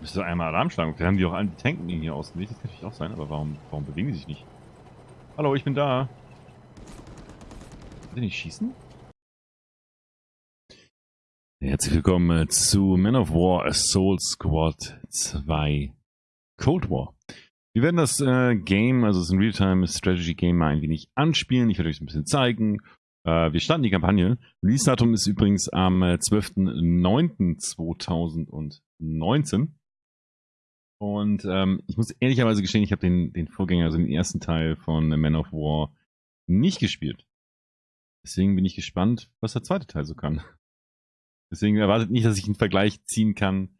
Müsste einmal Alarm schlagen. Wir haben die auch alle die tanken hier aus dem Weg. Das kann natürlich auch sein, aber warum, warum bewegen die sich nicht? Hallo, ich bin da. Kann die nicht schießen? Herzlich willkommen äh, zu Men of War Assault Squad 2 Cold War. Wir werden das äh, Game, also es ist ein Realtime Strategy Game, mal ein wenig anspielen. Ich werde euch ein bisschen zeigen. Äh, wir starten die Kampagne. Release-Datum ist übrigens am äh, 12.09.2019. Und ähm, ich muss ehrlicherweise gestehen, ich habe den, den Vorgänger, also den ersten Teil von Men of War, nicht gespielt. Deswegen bin ich gespannt, was der zweite Teil so kann. Deswegen erwartet nicht, dass ich einen Vergleich ziehen kann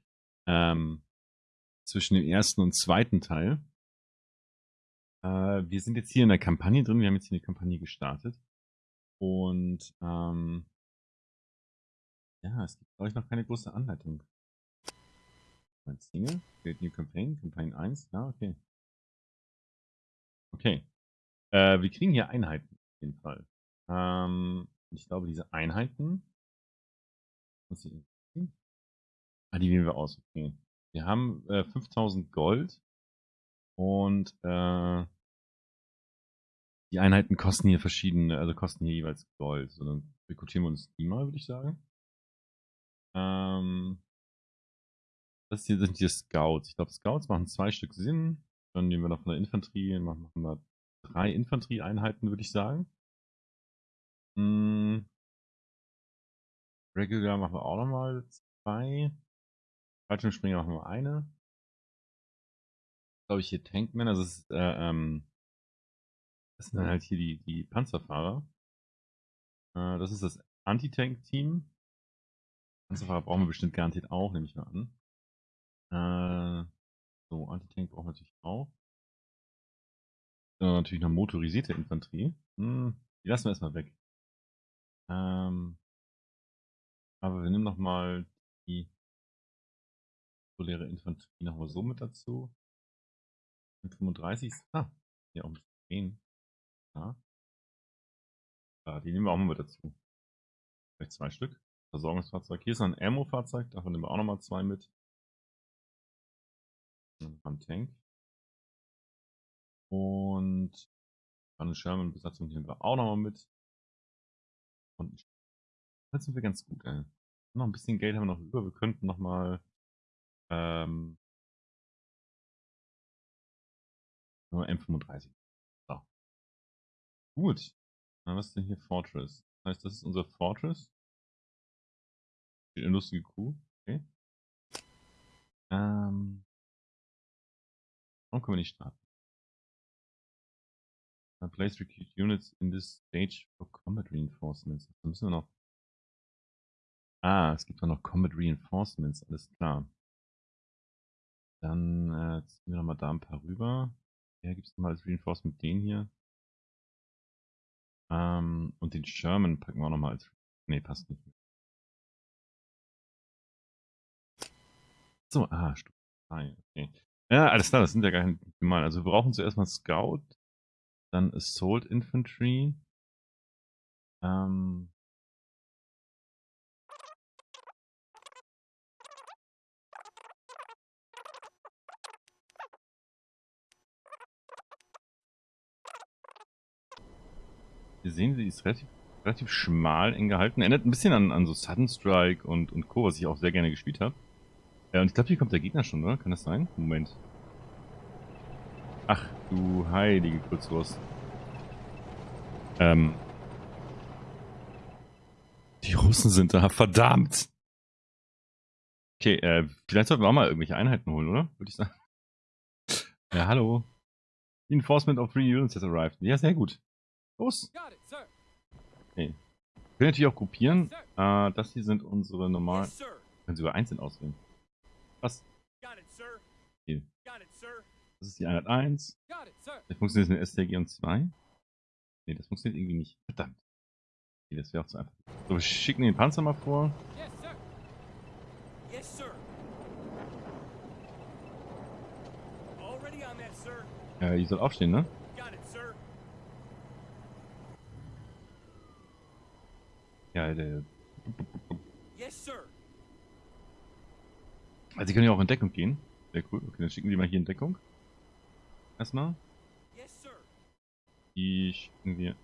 ähm, zwischen dem ersten und zweiten Teil. Äh, wir sind jetzt hier in der Kampagne drin. Wir haben jetzt hier eine Kampagne gestartet. Und ähm, ja, es gibt, glaube ich, noch keine große Anleitung. Mein Single, Create New Campaign, Campaign 1, ja, okay. Okay. Äh, wir kriegen hier Einheiten auf jeden Fall. Ähm, ich glaube, diese Einheiten. Muss ich, ah, die wählen wir aus, okay. Wir haben äh, 5000 Gold und äh, die Einheiten kosten hier verschiedene, also kosten hier jeweils Gold. So, dann rekrutieren wir uns die mal, würde ich sagen. Ähm, das hier sind die Scouts. Ich glaube, Scouts machen zwei Stück Sinn. Dann nehmen wir noch von der Infanterie, machen wir drei Infanterieeinheiten, würde ich sagen. Hm. Regular machen wir auch nochmal zwei. Fallschirmspringer machen wir eine. Glaube ich hier Tankman, also es ist, äh, ähm, das sind dann halt hier die, die Panzerfahrer. Äh, das ist das Anti-Tank-Team. Panzerfahrer brauchen wir bestimmt garantiert auch, nehme ich mal an. Äh, so, Anti-Tank brauchen wir natürlich auch. Dann natürlich noch motorisierte Infanterie. Hm, die lassen wir erstmal weg. Ähm, aber wir nehmen nochmal die reguläre Infanterie nochmal so mit dazu. 35. Ah, hier auch ein bisschen Ja. ja. Die nehmen wir auch mal mit dazu. Vielleicht zwei Stück. Versorgungsfahrzeug. Hier ist ein Ammo-Fahrzeug, davon nehmen wir auch nochmal zwei mit. Am Tank. Und eine Sherman-Besatzung nehmen wir auch nochmal mit. Und jetzt sind wir ganz gut, ey. Noch ein bisschen Geld haben wir noch über. Wir könnten nochmal ähm, nur M35. So. Gut. Na, was ist denn hier Fortress? Das heißt, das ist unser Fortress. Eine lustige Kuh. Okay. Ähm, Warum können wir nicht starten? Uh, place recruit units in this stage for combat reinforcements. Da müssen wir noch. Ah, es gibt auch noch Combat Reinforcements, alles klar. Dann äh, ziehen wir nochmal da ein paar rüber. Ja, gibt es nochmal als Reinforcement den hier. Ähm, und den Sherman packen wir auch nochmal als. Nee, passt nicht mehr. So, ah, Stufe 3, okay. Ja, alles klar, das sind ja gar nicht mal. Also wir brauchen zuerst mal Scout, dann Assault Infantry. Ähm, Wir sehen, sie ist relativ, relativ schmal eng gehalten. Erinnert ein bisschen an, an so Sudden Strike und, und Co., was ich auch sehr gerne gespielt habe. Ja, und ich glaube, hier kommt der Gegner schon, oder? Kann das sein? Moment. Ach, du heilige Kurzwurst. Ähm. Die Russen sind da, verdammt! Okay, äh, vielleicht sollten wir auch mal irgendwelche Einheiten holen, oder? Würde ich sagen. Ja, hallo. Enforcement of three units has arrived. Ja, sehr gut. Los! Okay. Wir können natürlich auch gruppieren. Äh, das hier sind unsere normalen... Können Sie über einzeln auswählen. Was? Hier. Das ist die Einheit 1. Das funktioniert mit STG und 2. Ne, das funktioniert irgendwie nicht. Verdammt. Okay, das wäre auch zu einfach. So, wir schicken den Panzer mal vor. Ja, die soll aufstehen, ne? Ja, der. Yes, sir. Also, sie können ja auch in Deckung gehen. Sehr cool. Okay, dann schicken wir mal hier in Deckung. Erstmal. Die schicken wir.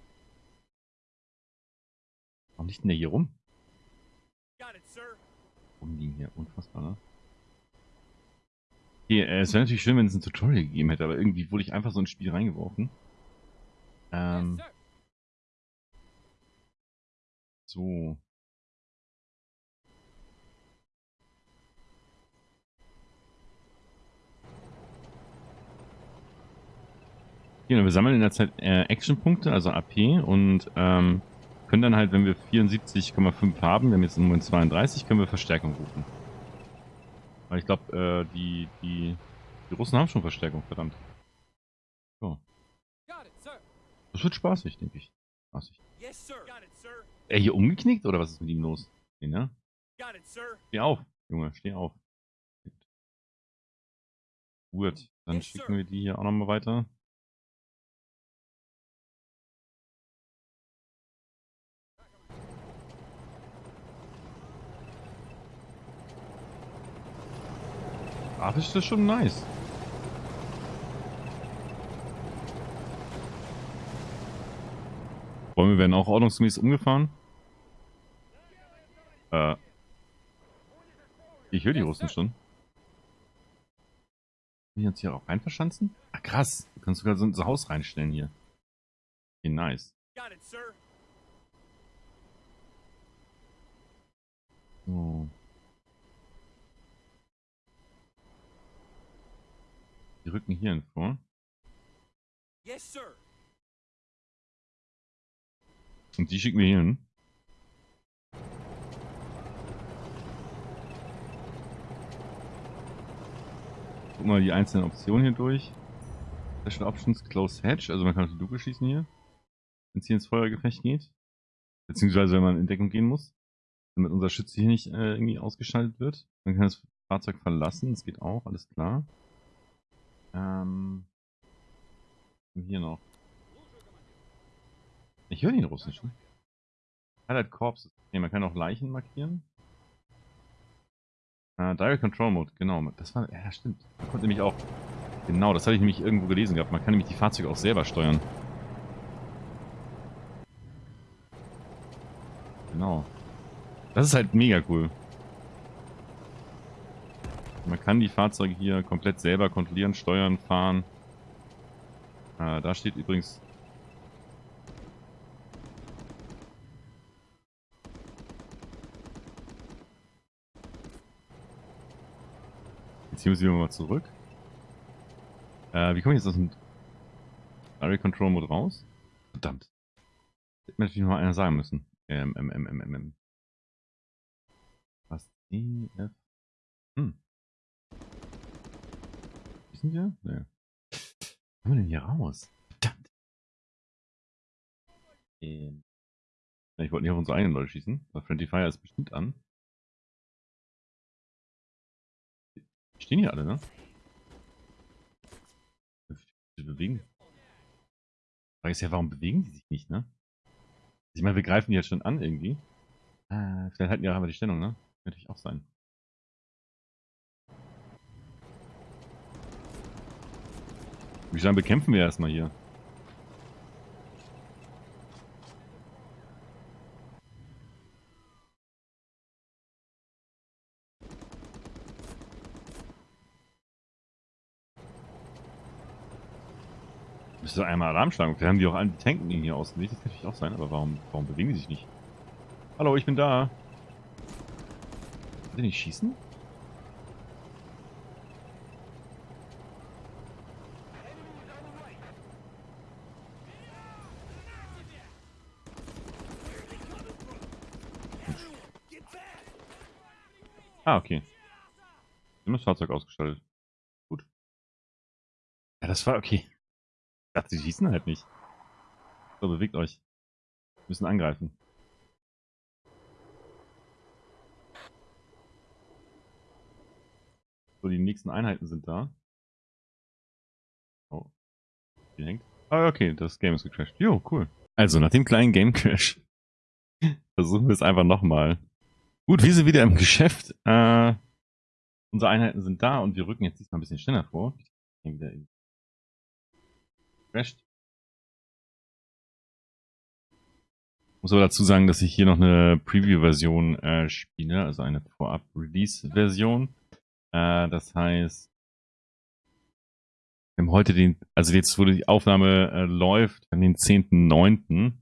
Warum liegt denn der hier rum? Rumliegen hier, unfassbar, ne? Okay, äh, es wäre natürlich schön, wenn es ein Tutorial gegeben hätte, aber irgendwie wurde ich einfach so ins Spiel reingeworfen. Ähm. So. Genau, wir sammeln in der Zeit äh, Action-Punkte, also AP, und ähm, können dann halt, wenn wir 74,5 haben, wir haben jetzt im Moment 32, können wir Verstärkung rufen. Weil ich glaube, äh, die, die, die Russen haben schon Verstärkung, verdammt. So. Das wird spaßig, denke ich. Spaßig. Er hier umgeknickt oder was ist mit ihm los? Nee, ne? Steh auf, Junge, steh auf. Gut, dann schicken wir die hier auch nochmal weiter. Grafisch ist das schon nice. Bäume werden auch ordnungsgemäß umgefahren. Äh. Ich höre die Russen schon. Können wir uns hier auch rein verschanzen? Ah, krass. Du kannst sogar so ein Haus reinstellen hier. Okay, nice. So. Die rücken hierhin vor. Yes, sir. Und die schicken wir hier hin. Guck mal die einzelnen Optionen hier durch. Special Options Close Hatch, also man kann auf die Luke schießen hier, wenn es hier ins Feuergefecht geht. Beziehungsweise wenn man in Deckung gehen muss, damit unser Schütze hier nicht äh, irgendwie ausgeschaltet wird. Man kann das Fahrzeug verlassen, das geht auch, alles klar. Ähm. Hier noch. Ich höre den russischen. Highlight Corpses. Okay, man kann auch Leichen markieren. Uh, Direct Control Mode, genau. Das war, ja, stimmt. Man konnte nämlich auch, genau, das hatte ich nämlich irgendwo gelesen gehabt. Man kann nämlich die Fahrzeuge auch selber steuern. Genau. Das ist halt mega cool. Man kann die Fahrzeuge hier komplett selber kontrollieren, steuern, fahren. Äh, da steht übrigens... Jetzt hier muss ich mal zurück. Äh, wie komme ich jetzt aus dem Direct Control Mode raus? Verdammt. Hätte mir natürlich noch mal einer sagen müssen. Ähm, ähm, ähm, ähm, ähm. Was? E, F. Hm sind wir? Nee. Kommen wir denn hier raus? Verdammt. Ähm. Ich wollte nicht auf unsere eigenen Leute schießen. Aber Friendly Fire ist bestimmt an. Die stehen hier alle, ne? Die bewegen. Die Frage ist ja, warum bewegen die sich nicht, ne? Ich meine, wir greifen die jetzt schon an irgendwie. Ah, vielleicht halten die auch einfach die Stellung, ne? Könnte natürlich auch sein. Wie sagen, bekämpfen wir erstmal hier. Müsste einmal Alarm schlagen. Wir haben die auch alle Tanken hier ausgelegt. Das kann natürlich auch sein, aber warum, warum bewegen die sich nicht? Hallo, ich bin da. Kann nicht schießen? Ah, okay. Haben das Fahrzeug ausgestattet. Gut. Ja, das war okay. Ich dachte, sie schießen halt nicht. So, bewegt euch. Wir müssen angreifen. So, die nächsten Einheiten sind da. Oh. Die hängt. Ah, okay, das Game ist gecrashed. Jo, cool. Also, nach dem kleinen Game Crash versuchen wir es einfach nochmal. Gut, wir sind wieder im Geschäft. Äh, Unsere Einheiten sind da und wir rücken jetzt diesmal ein bisschen schneller vor. Wieder crasht. Muss aber dazu sagen, dass ich hier noch eine Preview-Version äh, spiele, also eine Vorab-Release-Version. Äh, das heißt, wir haben heute den, also jetzt, wo die Aufnahme äh, läuft, an den 10.9.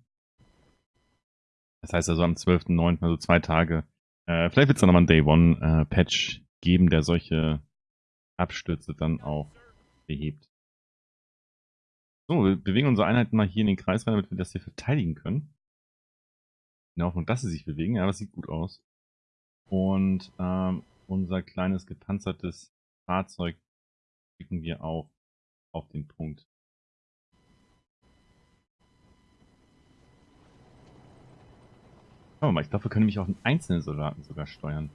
Das heißt also am 12.9., also zwei Tage. Äh, vielleicht wird es nochmal einen Day One-Patch äh, geben, der solche Abstürze dann auch behebt. So, wir bewegen unsere Einheiten mal hier in den Kreis rein, damit wir das hier verteidigen können. In der Hoffnung, dass sie sich bewegen, ja, das sieht gut aus. Und ähm, unser kleines gepanzertes Fahrzeug schicken wir auch auf den Punkt. Schauen wir mal, ich glaube, wir können nämlich auch einen einzelnen Soldaten sogar steuern.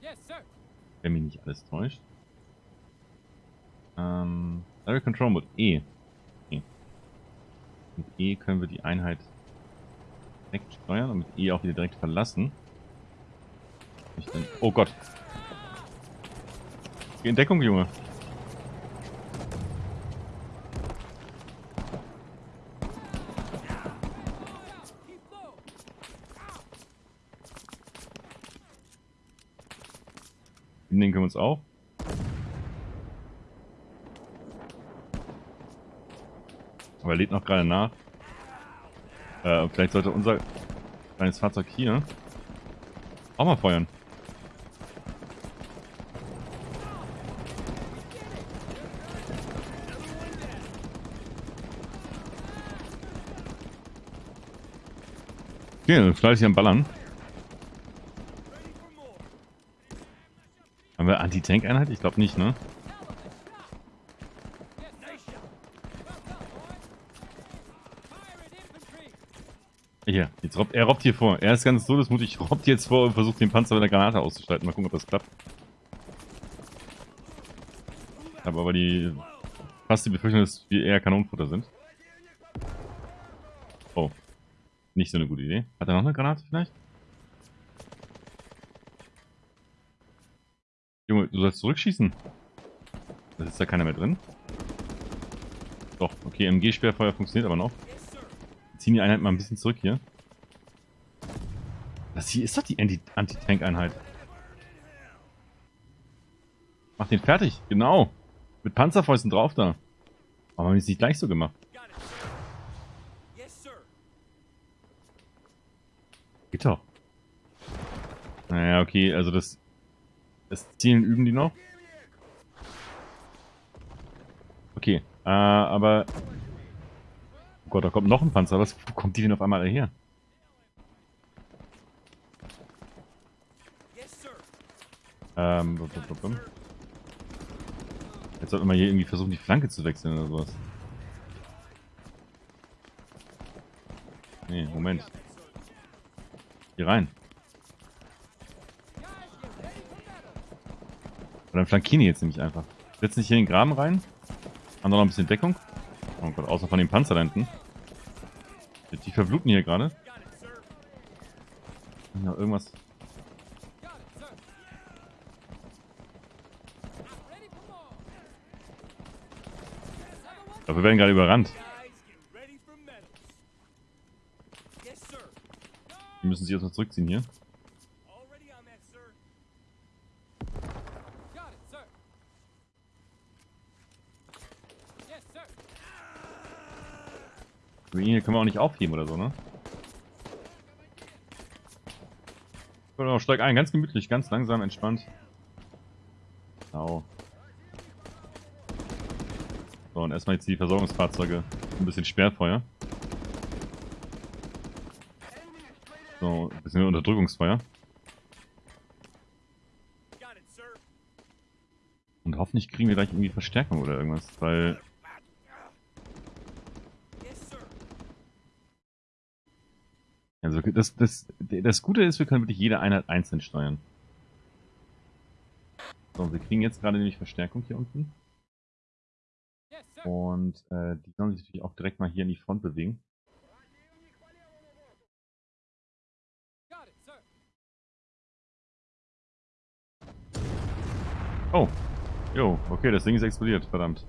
Wenn mich nicht alles täuscht. Ähm, Direct Control Mode E. e. Mit E können wir die Einheit direkt steuern und mit E auch wieder direkt verlassen. Oh Gott. Geh in Deckung, Junge. Den können wir uns auch. Aber er lädt noch gerade nach. Äh, vielleicht sollte unser kleines Fahrzeug hier auch mal feuern. Okay, fleißig am Ballern. Haben wir Anti-Tank-Einheit? Ich glaube nicht, ne? Hier, jetzt robbt, er robbt hier vor. Er ist ganz todesmutig, robbt jetzt vor und versucht den Panzer mit der Granate auszuschalten. Mal gucken, ob das klappt. Habe aber die fast die Befürchtung, dass wir eher Kanonenfutter sind. Oh. Nicht so eine gute Idee. Hat er noch eine Granate vielleicht? Junge, du sollst zurückschießen. Da ist da keiner mehr drin. Doch, okay, MG-Sperrfeuer funktioniert aber noch. Wir ziehen die Einheit mal ein bisschen zurück hier. Das hier ist doch die Anti-Tank-Einheit. Mach den fertig, genau. Mit Panzerfäusten drauf da. Aber haben wir es nicht gleich so gemacht? Geht doch. Naja, okay, also das das Zielen üben die noch. Okay, äh, aber... Oh Gott, da kommt noch ein Panzer. Was, wo kommt die denn auf einmal her? Ähm, Jetzt sollte man hier irgendwie versuchen, die Flanke zu wechseln oder sowas. Nee, Moment. Hier rein. Und dann flankieren jetzt nämlich einfach. Setzen sich hier in den Graben rein. Haben da noch ein bisschen Deckung. Oh Gott, außer von den Panzer da hinten. Die verbluten hier gerade. Ja, irgendwas. Aber wir werden gerade überrannt. Wir müssen sich erstmal zurückziehen hier. Hier können wir auch nicht aufheben oder so, ne? Genau, steig ein, ganz gemütlich, ganz langsam, entspannt. Genau. So, und erstmal jetzt die Versorgungsfahrzeuge. Ein bisschen Sperrfeuer. So, ein bisschen Unterdrückungsfeuer. Und hoffentlich kriegen wir gleich irgendwie Verstärkung oder irgendwas, weil Also das, das, das Gute ist, wir können wirklich jede Einheit einzeln steuern. So, wir kriegen jetzt gerade nämlich Verstärkung hier unten. Und äh, die sollen sich natürlich auch direkt mal hier in die Front bewegen. Oh, Jo, okay, das Ding ist explodiert, verdammt.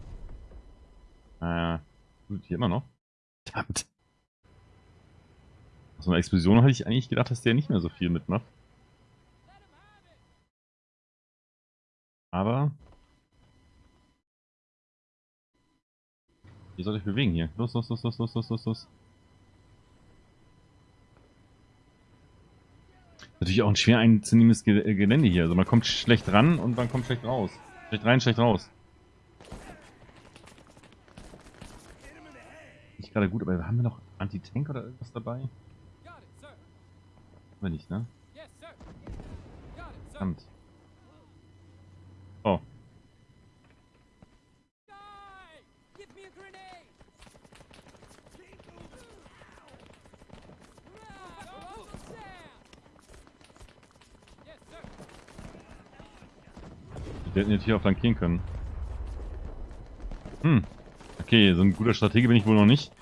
Äh, hier immer noch. Verdammt. So eine Explosion hatte ich eigentlich gedacht, dass der nicht mehr so viel mitmacht. Aber... Ihr sollt euch bewegen hier. Los, los, los, los, los, los, los, los. Natürlich auch ein schwer einzunehmendes Gelände hier. Also man kommt schlecht ran und man kommt schlecht raus. Schlecht rein, schlecht raus. Nicht gerade gut, aber haben wir noch Anti-Tank oder irgendwas dabei? Wir nicht, ne? Verdammt. Oh. Wir hätten jetzt hier auch flankieren können. Hm. Okay, so ein guter Stratege bin ich wohl noch nicht.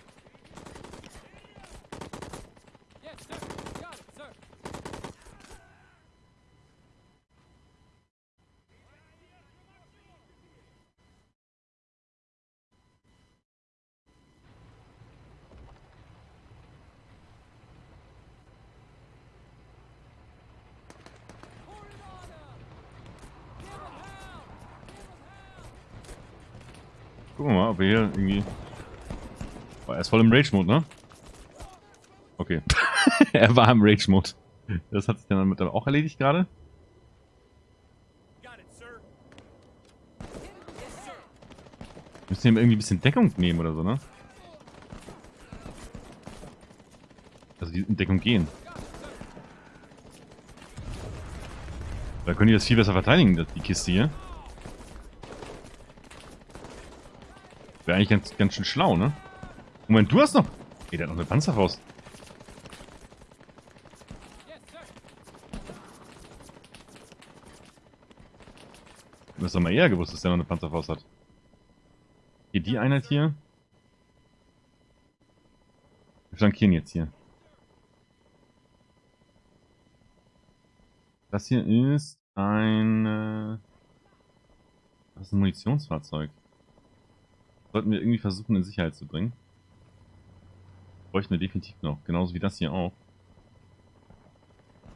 Gucken wir mal, ob wir hier irgendwie... Oh, er ist voll im Rage-Mode, ne? Okay. er war im Rage-Mode. Das hat sich dann damit auch erledigt gerade. Wir müssen hier irgendwie ein bisschen Deckung nehmen oder so, ne? Also die in Deckung gehen. Da können die das viel besser verteidigen, die Kiste hier. Wäre eigentlich ganz, ganz schön schlau, ne? Moment, du hast noch... Ey, der hat noch eine Panzerfaust. Du hast doch mal eher gewusst, dass der noch eine Panzerfaust hat. Hier, die Einheit hier. Wir flankieren jetzt hier. Das hier ist ein... Das ist ein Munitionsfahrzeug. Sollten wir irgendwie versuchen, in Sicherheit zu bringen. Bräuchten wir definitiv noch. Genauso wie das hier auch.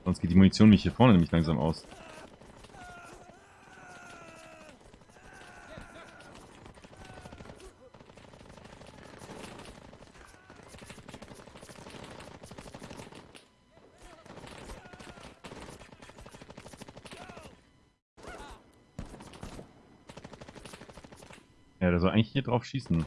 Sonst geht die Munition mich hier vorne nämlich langsam aus. Eigentlich hier drauf schießen.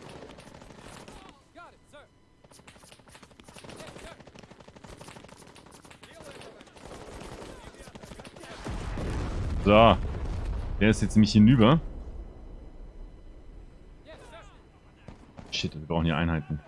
So. Der ist jetzt nämlich hinüber. Shit, wir brauchen hier Einheiten.